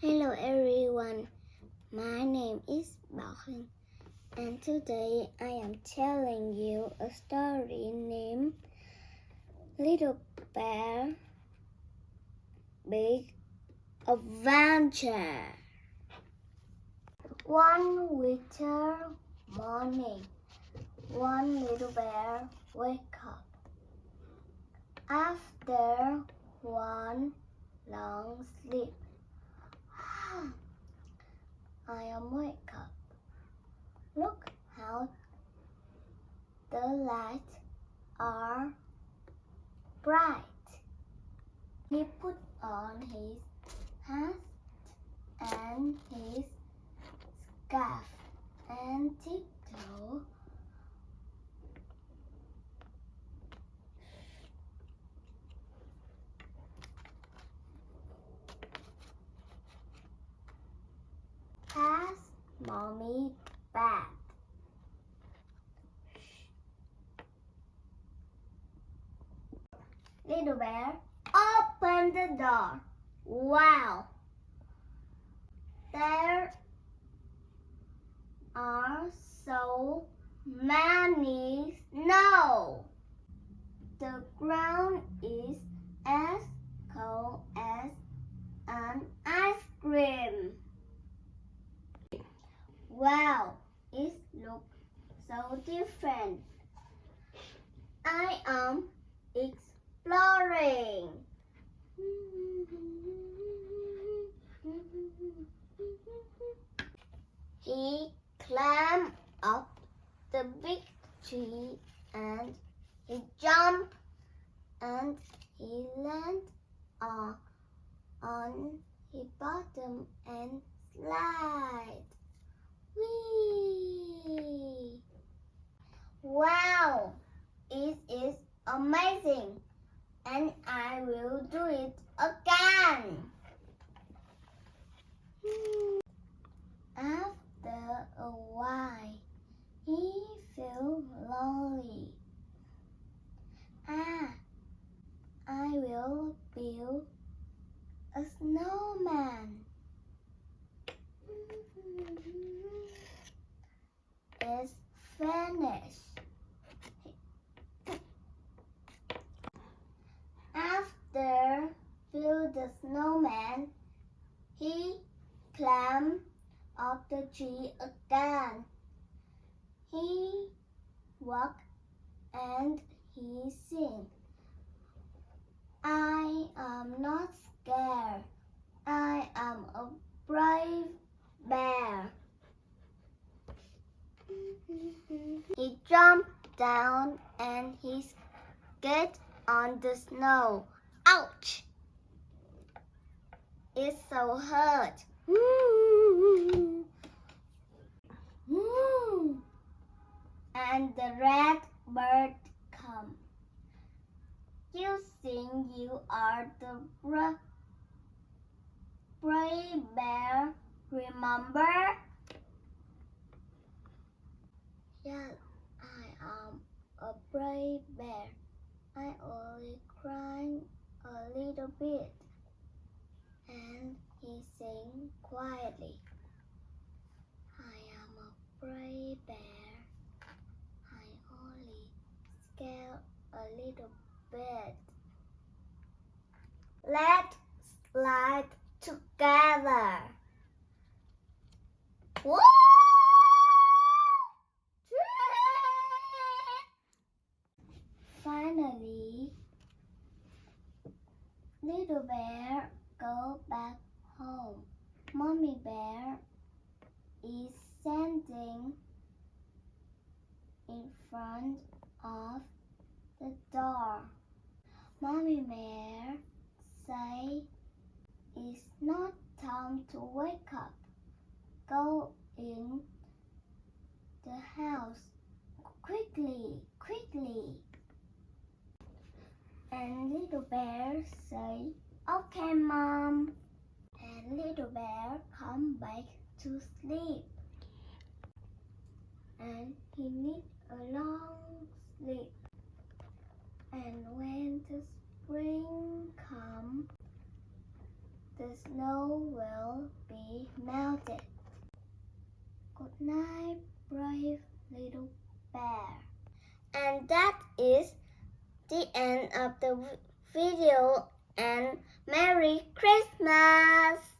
Hello everyone, my name is Hưng and today I am telling you a story named Little Bear Big Adventure. One winter morning, one little bear wake up. After one long sleep, I am wake up. Look how the lights are bright. He put on his hat and his scarf and tiptoe mommy bed. Little bear, open the door. Wow! There are so many snow. The ground is as cold as Wow, it looks so different. I am exploring. He climbed up the big tree and he jumped and he landed on, on his bottom and slide. Wow! It is amazing and I will do it again. After a while, he felt lonely. Ah, I will build a snowman. It's finished. After build the snowman, he climbed up the tree again. He walked and he sang. I am not scared. I am a brave bear. He jumped down and he skid on the snow. Ouch! It's so hurt. And the red bird come. You think you are the bra- brave bear, remember? Yes, I am a brave bear. I only cry a little bit. And he sang quietly. I am a brave bear. I only scare a little bit. Let's slide together. Woo! Finally, little bear go back home. Mommy bear is standing in front of the door. Mommy bear say it's not time to wake up. Go in the house quickly, quickly. And little bear say, okay mom. And little bear come back to sleep. And he need a long sleep. And when the spring come, the snow will be melted. Good night, brave little bear. And that is the end of the video and Merry Christmas!